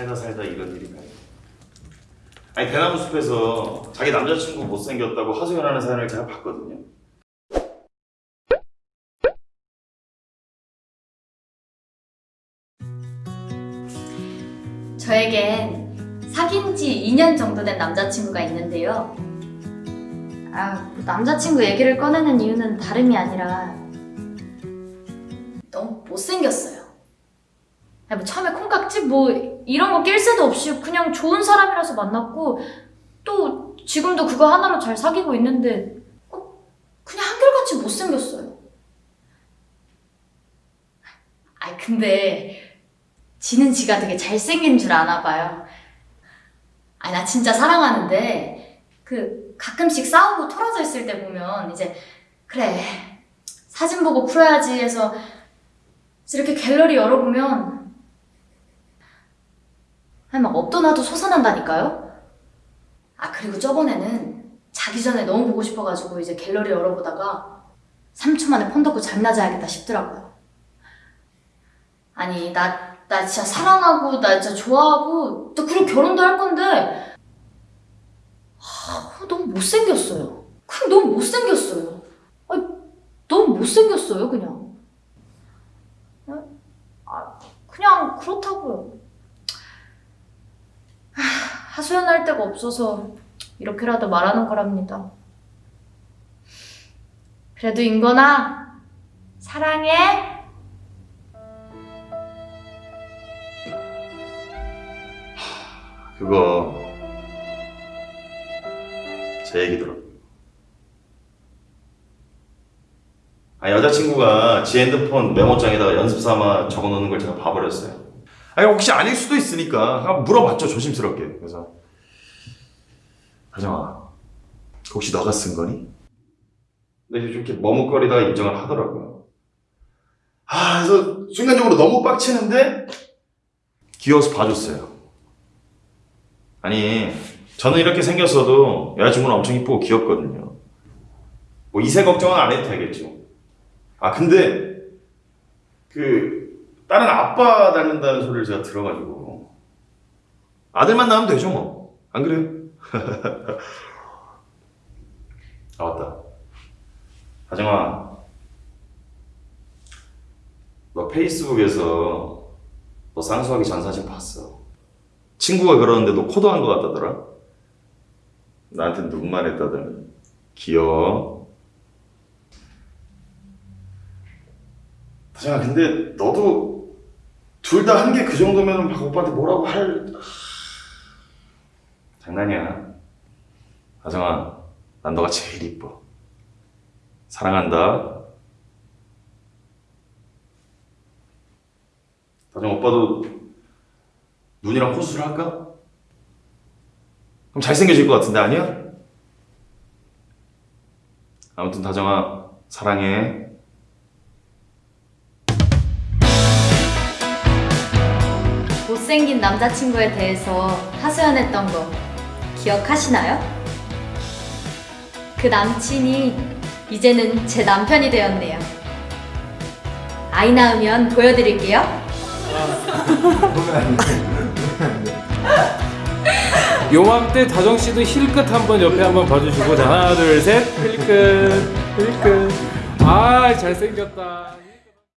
살다 살다 이런 일인가요? 아니 대나무 숲에서 자기 남자친구 못생겼다고 하소연하는 사연을 제가 봤거든요. 저에겐 사귄 지 2년 정도 된 남자친구가 있는데요. 아, 뭐 남자친구 얘기를 꺼내는 이유는 다름이 아니라 너무 못생겼어요. 아, 뭐 처음에 콩깍지 뭐 이런 거 낄 새도 없이 그냥 좋은 사람이라서 만났고 또 지금도 그거 하나로 잘 사귀고 있는데 어, 그냥 한결같이 못생겼어요. 아 근데 지는 지가 되게 잘생긴 줄 아나 봐요. 아니, 나 진짜 사랑하는데, 그, 가끔씩 싸우고 틀어져 있을 때 보면, 이제, 그래, 사진 보고 풀어야지 해서, 이렇게 갤러리 열어보면, 아니, 막 없더나도 솟아난다니까요? 아, 그리고 저번에는 자기 전에 너무 보고 싶어가지고 이제 갤러리 열어보다가 3초 만에 폰 닫고 잠이나 자야겠다 싶더라고요. 아니, 나 나 진짜 사랑하고 나 진짜 좋아하고 나 그리고 결혼도 할 건데 아, 너무 못생겼어요. 그냥 너무 못생겼어요. 아니, 너무 못생겼어요 그냥. 아, 아, 그냥 그렇다고요. 하, 하소연할 데가 없어서 이렇게라도 말하는 거랍니다. 그래도 인건아 사랑해. 그거 제 얘기더라고요. 아 여자친구가 지 핸드폰 메모장에다가 연습 삼아 적어놓는 걸 제가 봐버렸어요. 아니 혹시 아닐 수도 있으니까 물어봤죠 조심스럽게. 그래서 하정아 혹시 너가 쓴 거니? 근데 좀 이렇게 머뭇거리다가 인정을 하더라고요. 아 그래서 순간적으로 너무 빡치는데 귀여워서 봐줬어요. 아니 저는 이렇게 생겼어도 여자친구는 엄청 이쁘고 귀엽거든요. 뭐 이세 걱정은 안 해도 되겠죠. 아 근데 그 다른 아빠 닮는다는 소리를 제가 들어가지고 아들만 낳으면 되죠 뭐 안 그래요? 아 맞다. 하정아 너 페이스북에서 너 쌍수하기 전 사진 봤어. 친구가 그러는데 너 코도 한 것 같다더라? 나한테 눈만 했다더니 귀여워 다정아 근데 너도 둘 다 한 게 그 정도면 박 오빠한테 뭐라고 할 장난이야 다정아 난 너가 제일 이뻐 사랑한다 다정 오빠도 눈이랑 호수를 할까? 그럼 잘생겨질 것 같은데 아니야? 아무튼 다정아 사랑해 못생긴 남자친구에 대해서 하소연했던 거 기억하시나요? 그 남친이 이제는 제 남편이 되었네요. 아이 낳으면 보여드릴게요. 요맘때 다정 씨도 힐끗 한번 옆에 한번 봐주시고 자 하나 둘셋 힐끗 힐끗 아 잘생겼다